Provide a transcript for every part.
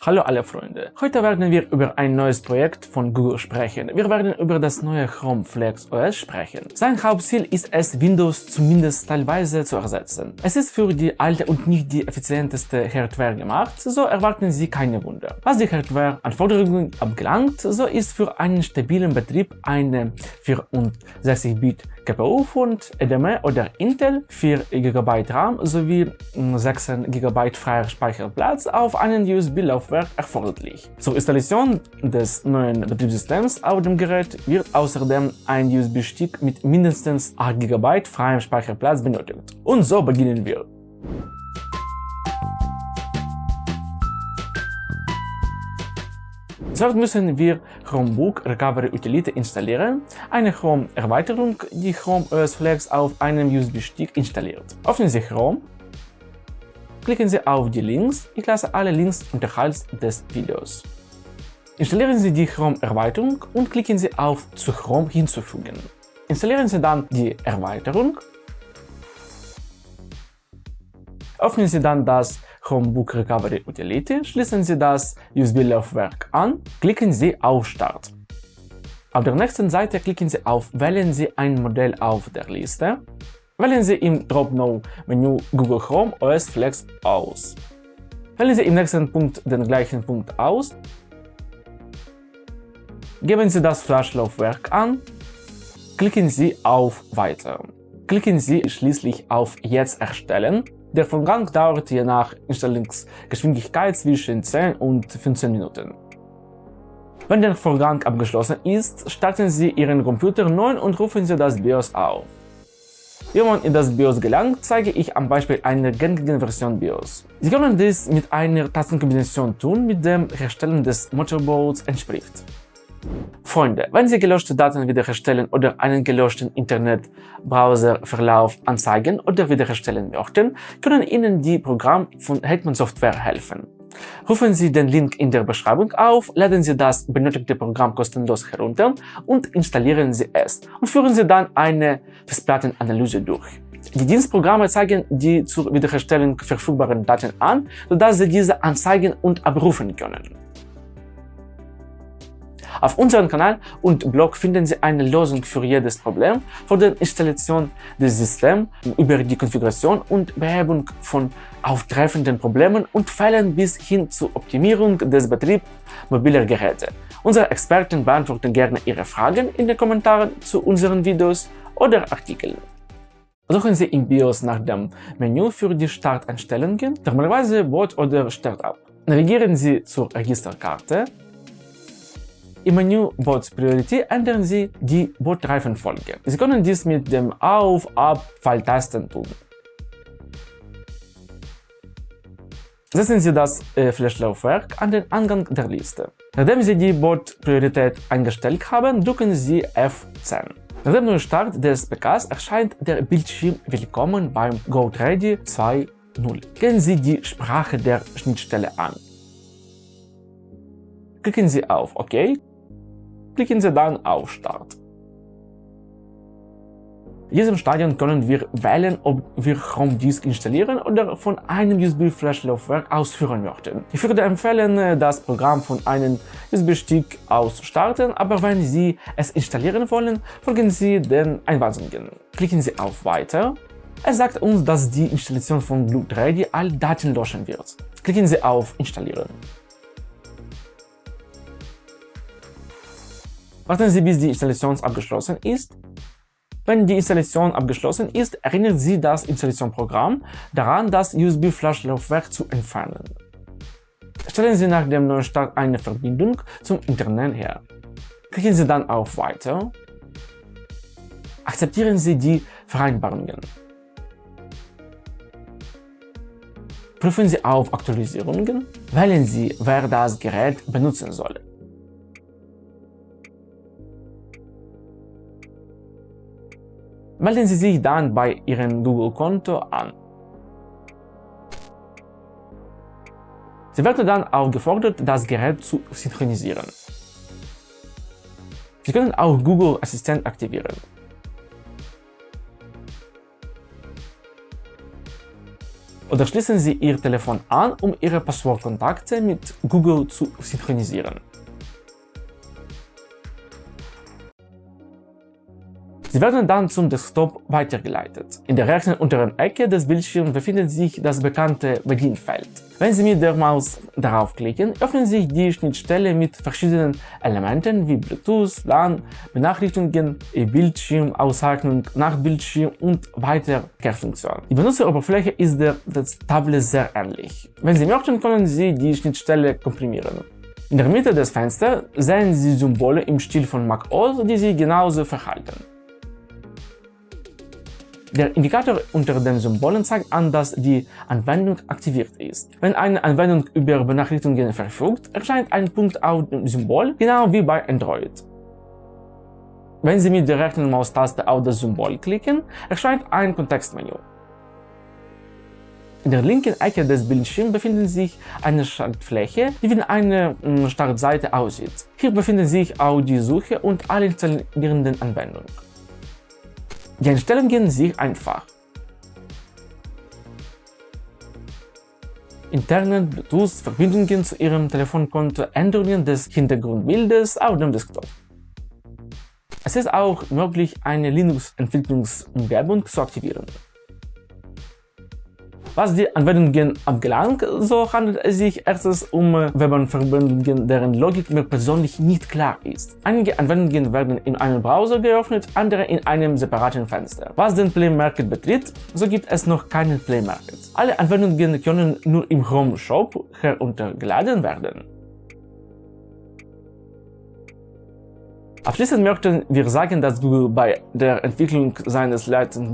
Hallo alle Freunde, heute werden wir über ein neues Projekt von Google sprechen. Wir werden über das neue Chrome Flex OS sprechen. Sein Hauptziel ist es, Windows zumindest teilweise zu ersetzen. Es ist für die alte und nicht die effizienteste Hardware gemacht, so erwarten Sie keine Wunder. Was die Hardware-Anforderungen abgelangt, so ist für einen stabilen Betrieb eine 64-Bit GPU von AMD oder Intel, 4 GB RAM sowie 6 GB freier Speicherplatz auf einen USB-Laufwerk erforderlich. Zur Installation des neuen Betriebssystems auf dem Gerät wird außerdem ein USB-Stick mit mindestens 8 GB freiem Speicherplatz benötigt. Und so beginnen wir. Zuerst müssen wir Chromebook Recovery Utility installieren, eine Chrome-Erweiterung, die Chrome OS Flex auf einem USB-Stick installiert. Öffnen Sie Chrome, klicken Sie auf die Links, ich lasse alle Links unterhalb des Videos. Installieren Sie die Chrome-Erweiterung und klicken Sie auf Zu Chrome hinzufügen. Installieren Sie dann die Erweiterung, öffnen Sie dann das Chromebook Recovery Utility, schließen Sie das USB-Laufwerk an, klicken Sie auf Start. Auf der nächsten Seite klicken Sie auf Wählen Sie ein Modell auf der Liste. Wählen Sie im Drop-Down-Menü Google Chrome OS Flex aus. Wählen Sie im nächsten Punkt den gleichen Punkt aus. Geben Sie das Flash-Laufwerk an. Klicken Sie auf Weiter. Klicken Sie schließlich auf Jetzt erstellen der Vorgang dauert je nach Installungsgeschwindigkeit zwischen 10 und 15 Minuten. Wenn der Vorgang abgeschlossen ist, starten Sie Ihren Computer neu und rufen Sie das BIOS auf. Wie man in das BIOS gelangt, zeige ich am Beispiel einer gängigen Version BIOS. Sie können dies mit einer Tastenkombination tun, mit dem Herstellen des Motorboards entspricht. Freunde, wenn Sie gelöschte Daten wiederherstellen oder einen gelöschten Internetbrowserverlauf anzeigen oder wiederherstellen möchten, können Ihnen die Programme von Hetman Software helfen. Rufen Sie den Link in der Beschreibung auf, laden Sie das benötigte Programm kostenlos herunter und installieren Sie es und führen Sie dann eine Festplattenanalyse durch. Die Dienstprogramme zeigen die zur Wiederherstellung verfügbaren Daten an, sodass Sie diese anzeigen und abrufen können. Auf unserem Kanal und Blog finden Sie eine Lösung für jedes Problem, von der Installation des Systems über die Konfiguration und Behebung von auftreffenden Problemen und Fällen bis hin zur Optimierung des Betriebs mobiler Geräte. Unsere Experten beantworten gerne Ihre Fragen in den Kommentaren zu unseren Videos oder Artikeln. Suchen Sie im BIOS nach dem Menü für die Starteinstellungen, normalerweise Boot oder Startup. Navigieren Sie zur Registerkarte im Menü Bots Priority ändern Sie die Botreifenfolge. Sie können dies mit dem Auf-, Ab-, Pfeiltasten tun. Setzen Sie das äh, Flash-Laufwerk an den Angang der Liste. Nachdem Sie die Bot-Priorität eingestellt haben, drücken Sie F10. Nach dem Neustart des PKs erscheint der Bildschirm Willkommen beim GoTready 2.0. Gehen Sie die Sprache der Schnittstelle an. Klicken Sie auf OK klicken Sie dann auf Start. In diesem Stadion können wir wählen, ob wir Chrome Disk installieren oder von einem USB-Flash-Laufwerk ausführen möchten. Ich würde empfehlen, das Programm von einem USB-Stick aus starten, aber wenn Sie es installieren wollen, folgen Sie den Einweisungen. Klicken Sie auf Weiter. Es sagt uns, dass die Installation von Blu-3 alle Daten löschen wird. Klicken Sie auf Installieren. Warten Sie, bis die Installation abgeschlossen ist. Wenn die Installation abgeschlossen ist, erinnert Sie das Installationsprogramm daran, das USB-Flash-Laufwerk zu entfernen. Stellen Sie nach dem Neustart eine Verbindung zum Internet her. Klicken Sie dann auf Weiter. Akzeptieren Sie die Vereinbarungen. Prüfen Sie auf Aktualisierungen. Wählen Sie, wer das Gerät benutzen soll. Melden Sie sich dann bei Ihrem Google-Konto an. Sie werden dann aufgefordert, das Gerät zu synchronisieren. Sie können auch Google Assistent aktivieren. Oder schließen Sie Ihr Telefon an, um Ihre Passwortkontakte mit Google zu synchronisieren. Sie werden dann zum Desktop weitergeleitet. In der rechten unteren Ecke des Bildschirms befindet sich das bekannte Bedienfeld. Wenn Sie mit der Maus darauf klicken, öffnet sich die Schnittstelle mit verschiedenen Elementen wie Bluetooth, LAN, Benachrichtigungen, E-Bildschirm, Nachbildschirm und weitere Kehrfunktionen. Die Benutzeroberfläche ist der Tablet sehr ähnlich. Wenn Sie möchten, können Sie die Schnittstelle komprimieren. In der Mitte des Fensters sehen Sie Symbole im Stil von macOS, die sich genauso verhalten. Der Indikator unter den Symbolen zeigt an, dass die Anwendung aktiviert ist. Wenn eine Anwendung über Benachrichtigungen verfügt, erscheint ein Punkt auf dem Symbol, genau wie bei Android. Wenn Sie mit der rechten Maustaste auf das Symbol klicken, erscheint ein Kontextmenü. In der linken Ecke des Bildschirms befindet sich eine Schaltfläche, die wie eine hm, Startseite aussieht. Hier befindet sich auch die Suche und alle installierenden Anwendungen. Die Einstellungen sind einfach. Interne Bluetooth-Verbindungen zu Ihrem Telefonkonto, Änderungen des Hintergrundbildes auf dem Desktop. Es ist auch möglich, eine Linux-Entwicklungsumgebung zu aktivieren. Was die Anwendungen anbelangt, so handelt es sich erstens um Webanverbindungen, deren Logik mir persönlich nicht klar ist. Einige Anwendungen werden in einem Browser geöffnet, andere in einem separaten Fenster. Was den Play Market betrifft, so gibt es noch keinen Play Market. Alle Anwendungen können nur im Chrome Shop heruntergeladen werden. Abschließend möchten wir sagen, dass Google bei der Entwicklung seines leitenden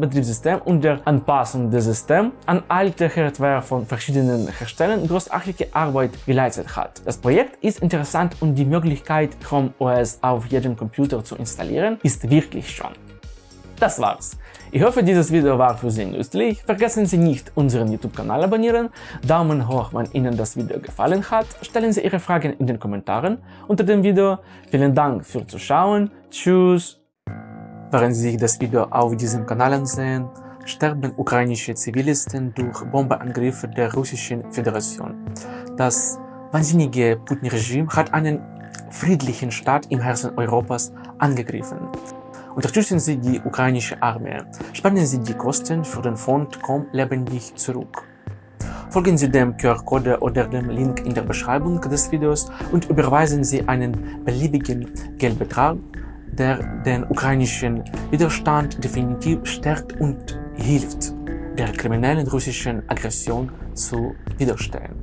Betriebssystems und der Anpassung des Systems an alte Hardware von verschiedenen Herstellern großartige Arbeit geleistet hat. Das Projekt ist interessant und die Möglichkeit, Chrome OS auf jedem Computer zu installieren, ist wirklich schon. Das war's. Ich hoffe, dieses Video war für Sie nützlich. Vergessen Sie nicht, unseren YouTube-Kanal abonnieren, Daumen hoch, wenn Ihnen das Video gefallen hat, stellen Sie Ihre Fragen in den Kommentaren unter dem Video. Vielen Dank fürs Zuschauen, tschüss! Während Sie sich das Video auf diesem Kanal ansehen, sterben ukrainische Zivilisten durch Bombenangriffe der Russischen Föderation. Das wahnsinnige Putin-Regime hat einen friedlichen Staat im Herzen Europas angegriffen. Unterstützen Sie die ukrainische Armee. Sparen Sie die Kosten für den Fond Komm lebendig zurück. Folgen Sie dem QR-Code oder dem Link in der Beschreibung des Videos und überweisen Sie einen beliebigen Geldbetrag, der den ukrainischen Widerstand definitiv stärkt und hilft, der kriminellen russischen Aggression zu widerstehen.